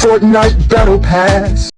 Fortnite Battle Pass.